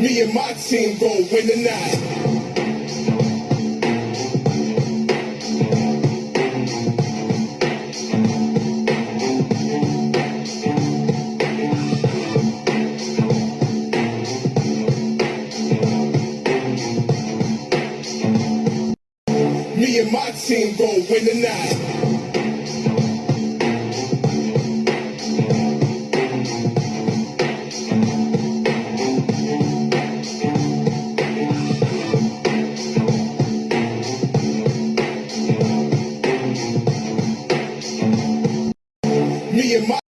Me and my team go win the night. Me and my team go win the night. be in my